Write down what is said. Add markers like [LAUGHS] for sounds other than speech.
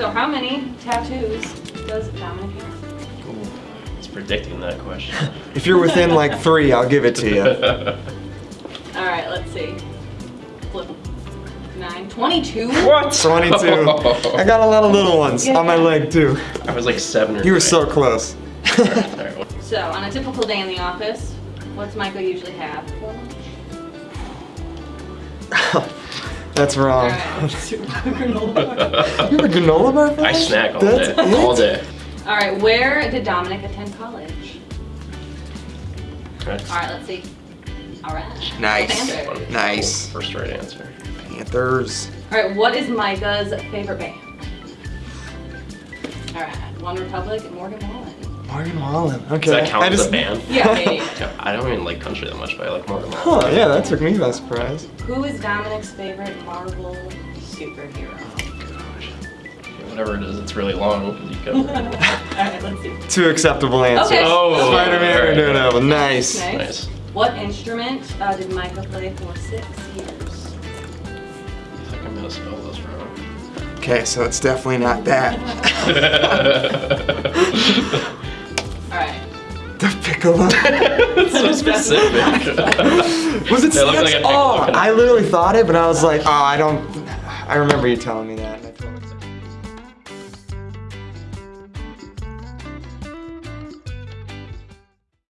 So how many tattoos does Dominic have? Ooh, it's predicting that question. [LAUGHS] If you're within like three, I'll give it to you. [LAUGHS] All right, let's see. Flip. Nine. 22? what? 22. I got a lot of little ones on my leg too. I was like seven or You were so close. Alright, [LAUGHS] well, So, on a typical day in the office, what's Micah usually have for lunch? That's wrong. right. granola bar. You have a granola bar for I snack all That's day. it? All day. All right, where did Dominic attend college? Right. All right, let's see. All right. Nice. Nice. First right answer. Panthers. All right, what is Micah's favorite band? All right, OneRepublic and Morgan Wallen. Morgan Wallen. Okay. Does that count I as just- a band? Yeah, yeah, [LAUGHS] yeah. Yeah, I don't even like country that much, but I like more than Huh, yeah, that took me by surprise. Who is Dominic's favorite Marvel superhero? Whatever it is, it's really long. You [LAUGHS] All right, let's see. Two acceptable answers. Okay. Oh, Spider-Man or alright. Daredevil. Nice. Nice. Nice. What instrument uh, did Micah play for six years? I think I'm gonna spell this wrong. Okay, so it's definitely not that. [LAUGHS] The piccolo. [LAUGHS] So specific. Was it They like? Oh. I literally thought it, but I was like, oh, I don't. I remember you telling me that. and I totally